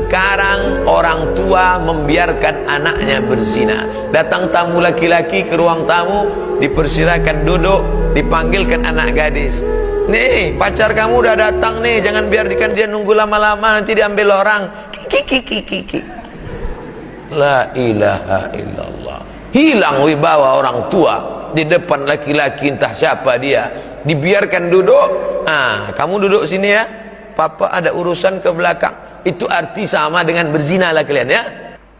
Sekarang orang tua membiarkan anaknya berzina. Datang tamu laki-laki ke ruang tamu, dipersilakan duduk, dipanggilkan anak gadis. Nih, pacar kamu udah datang nih, jangan biarkan dia nunggu lama-lama nanti diambil orang. Kiki kiki kiki. La ilaha illallah. Hilang wibawa orang tua di depan laki-laki entah siapa dia. Dibiarkan duduk. Ah, kamu duduk sini ya. Papa ada urusan ke belakang itu arti sama dengan berzina lah kalian ya.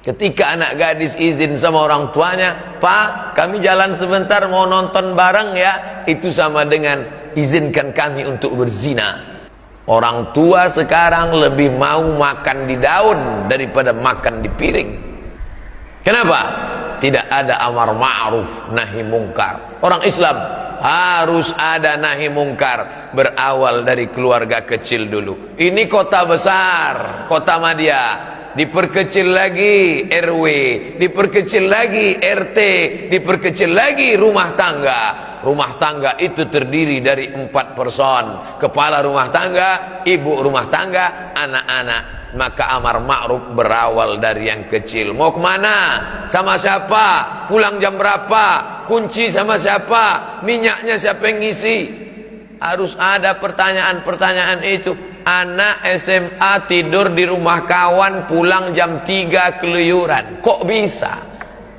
Ketika anak gadis izin sama orang tuanya pak kami jalan sebentar mau nonton bareng ya. Itu sama dengan izinkan kami untuk berzina. Orang tua sekarang lebih mau makan di daun daripada makan di piring. Kenapa? tidak ada amar ma'ruf nahi mungkar. Orang Islam harus ada nahi mungkar. Berawal dari keluarga kecil dulu. Ini kota besar kota Madia. Diperkecil lagi RW diperkecil lagi RT diperkecil lagi rumah tangga. Rumah tangga itu terdiri dari empat person. Kepala rumah tangga ibu rumah tangga anak-anak maka amar ma'ruf berawal dari yang kecil. Mau ke mana? Sama siapa? Pulang jam berapa? Kunci sama siapa? Minyaknya siapa yang ngisi? Harus ada pertanyaan-pertanyaan itu. Anak SMA tidur di rumah kawan pulang jam 3 keluyuran. Kok bisa?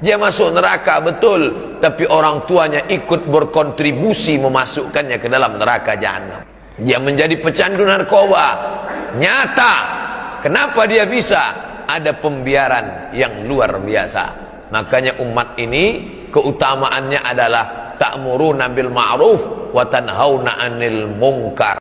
Dia masuk neraka betul. Tapi orang tuanya ikut berkontribusi memasukkannya ke dalam neraka jahanam dia menjadi pecandu narkoba. Nyata Kenapa dia bisa? Ada pembiaran yang luar biasa. Makanya umat ini keutamaannya adalah ta'muruna bil ma'ruf wa tanhauna 'anil munkar.